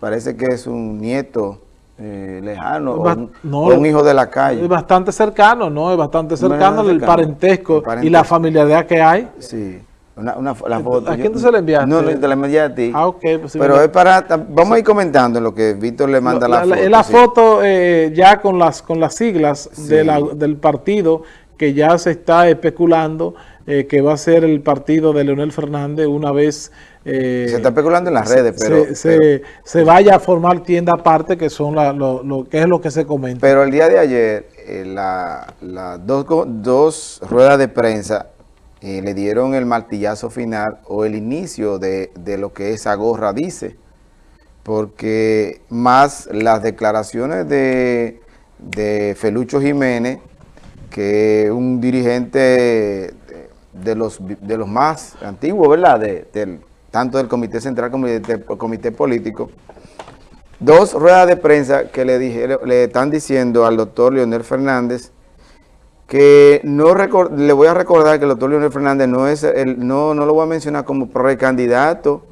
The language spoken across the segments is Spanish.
parece que es un nieto eh, lejano o un, un, hijo de la calle. Es bastante cercano, ¿no? Es bastante cercano, el, parentesco y la familiaridad que hay. Sí. Una, una, la foto. ¿A quién tú se la enviaste? No, te la envié a ti. Ah, ok. Pues Pero es para... Vamos a ir comentando lo que Víctor le manda la, la, foto. Es la foto eh, ya con las, con las siglas de la, del partido que ya se está especulando eh, que va a ser el partido de Leonel Fernández una vez... Eh, se está especulando en las redes, pero se, se, vaya a formar tienda aparte, que son la, lo, lo, que es lo que se comenta. Pero el día de ayer, eh, las la dos, dos ruedas de prensa eh, le dieron el martillazo final o el inicio de, de lo que esa gorra dice, porque más las declaraciones de, de Felucho Jiménez, que un dirigente de los, de los más antiguos, ¿verdad? De, tanto del Comité Central como del Comité Político. Dos ruedas de prensa que le, dijeron, le están diciendo al doctor Leonel Fernández que no le voy a recordar que el doctor Leonel Fernández no es no, no lo voy a mencionar como precandidato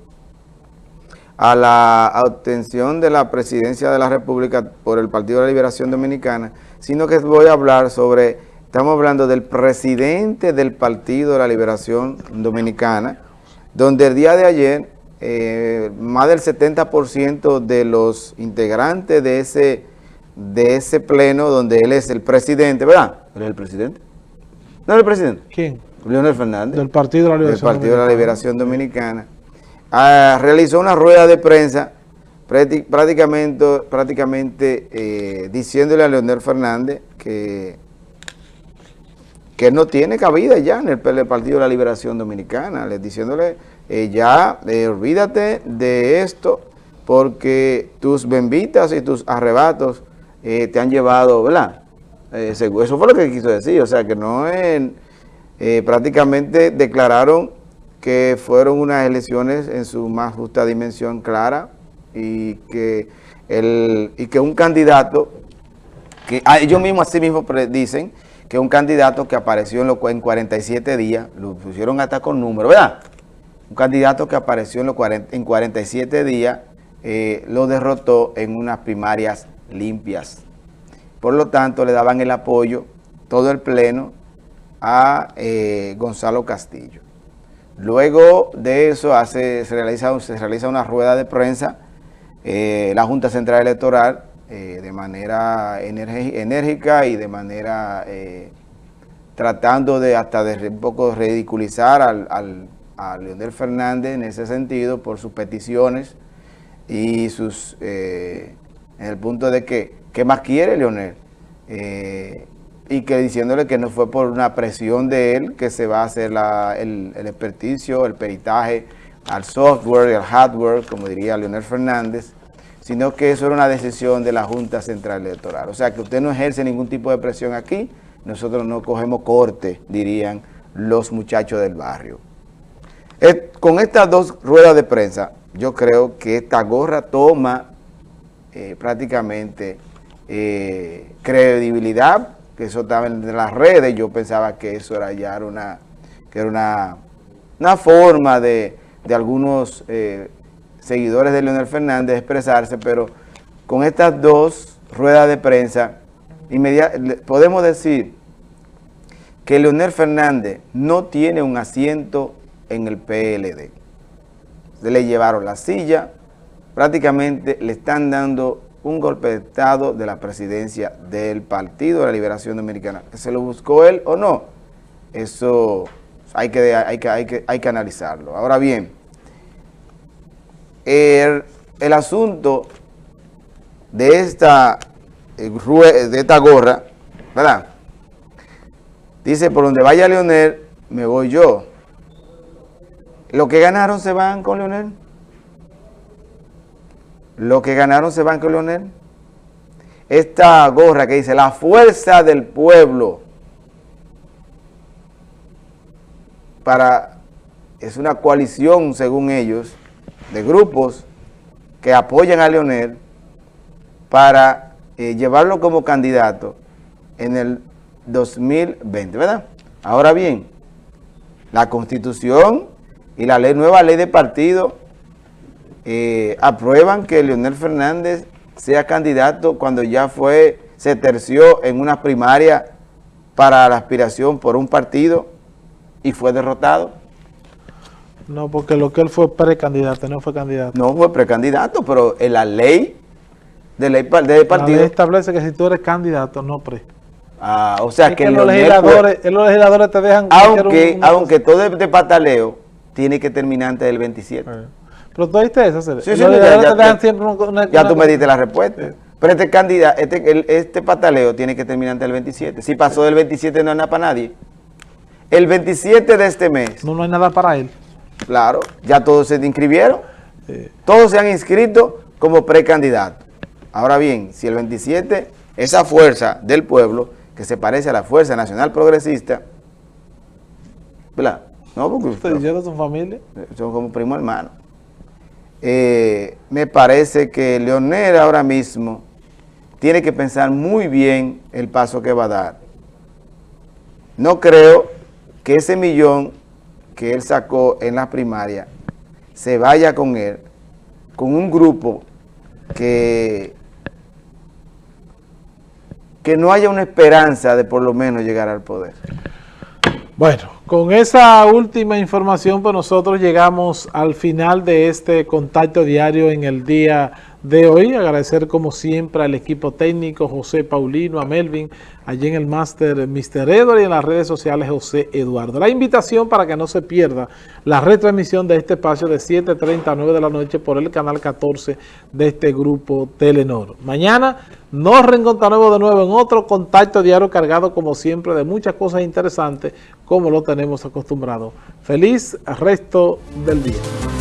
a la obtención de la presidencia de la República por el Partido de la Liberación Dominicana, sino que voy a hablar sobre Estamos hablando del presidente del Partido de la Liberación Dominicana, donde el día de ayer eh, más del 70% de los integrantes de ese, de ese pleno, donde él es el presidente, ¿verdad? ¿Él es el presidente? ¿No es el presidente? ¿Quién? Leonel Fernández. Del Partido de la Liberación, del Partido De la Liberación Dominicana. Ah, realizó una rueda de prensa prácticamente, prácticamente eh, diciéndole a Leonel Fernández que que no tiene cabida ya en el, Partido de la Liberación Dominicana, les diciéndole eh, ya, eh, olvídate de esto, porque tus benditas y tus arrebatos eh, te han llevado, ¿verdad? eso fue lo que quiso decir, o sea que no es, prácticamente declararon que fueron unas elecciones en su más justa dimensión clara y que, el, y que un candidato, que ellos mismos así mismo dicen, que un candidato que apareció en, lo, en 47 días, lo pusieron hasta con número, ¿verdad? Un candidato que apareció en, los 40, en 47 días, eh, lo derrotó en unas primarias limpias. Por lo tanto, le daban el apoyo, todo el pleno, a eh, Gonzalo Castillo. Luego de eso hace, se, realiza, se realiza una rueda de prensa, eh, la Junta Central Electoral eh, de manera enérgica y de manera eh, tratando de hasta de un poco ridiculizar al, a Leonel Fernández en ese sentido por sus peticiones y sus eh, en el punto de que ¿qué más quiere Leonel? y que diciéndole que no fue por una presión de él que se va a hacer el, el experticio, el peritaje al software al hardware, como diría Leonel Fernández, sino que eso era una decisión de la Junta Central Electoral. O sea, que usted no ejerce ningún tipo de presión aquí, nosotros no cogemos corte, dirían los muchachos del barrio. Eh, con estas dos ruedas de prensa, yo creo que esta gorra toma eh, prácticamente eh, credibilidad, que eso estaba en las redes, yo pensaba que eso era ya una, que era una, una forma de, de algunos seguidores de Leonel Fernández expresarse, pero con estas dos ruedas de prensa, podemos decir que Leonel Fernández no tiene un asiento en el PLD. Se le llevaron la silla, prácticamente le están dando un golpe de Estado de la presidencia del Partido de la Liberación Dominicana. ¿Se lo buscó él o no? Eso hay que, hay que, hay que, hay que analizarlo. Ahora bien, el, asunto de esta, eh, de esta gorra, ¿verdad? Dice, por donde vaya Leonel, me voy yo. Los que ganaron se van con Leonel. Los que ganaron se van con Leonel. Esta gorra que dice, la fuerza del pueblo. Para, es una coalición, según ellos, de grupos que apoyan a Leonel para eh, llevarlo como candidato en el 2020, ¿verdad? Ahora bien, la Constitución y la nueva ley de partido eh, aprueban que Leonel Fernández sea candidato cuando ya fue, se terció en una primaria para la aspiración por un partido y fue derrotado. No, porque lo que él fue precandidato, no fue candidato. No fue precandidato, pero en la ley de ley del partido... La ley establece que si tú eres candidato, no pre. Ah, o sea que, los, legisladores, los legisladores te dejan... Aunque, aunque todo este pataleo tiene que terminar antes del 27. Pero tú diste eso, sí, sí, ya, siempre ya tú me diste la respuesta. Pero este candidato, este, este pataleo tiene que terminar antes del 27. Si pasó del 27 no hay nada para nadie. El 27 de este mes. No, no hay nada para él. Claro, ya todos se inscribieron. Todos se han inscrito como precandidato. Ahora bien, si el 27, esa fuerza del pueblo, que se parece a la Fuerza Nacional Progresista, ¿verdad? No, porque ustedes son familia. Son como primo hermano. Eh, me parece que Leonel ahora mismo tiene que pensar muy bien el paso que va a dar. No creo que ese millón que él sacó en la primaria se vaya con él, con un grupo que, que no haya una esperanza de por lo menos llegar al poder. Bueno, con esa última información, pues nosotros llegamos al final de este contacto diario en el día de hoy. Agradecer como siempre al equipo técnico, José Paulino, a Melvin, allí en el máster Mr. Edward y en las redes sociales José Eduardo. La invitación para que no se pierda la retransmisión de este espacio de 7.30 a 9 de la noche por el canal 14 de este grupo Telenor. Mañana nos reencontraremos de nuevo en otro contacto diario cargado como siempre de muchas cosas interesantes como lo tenemos acostumbrado. Feliz resto del día.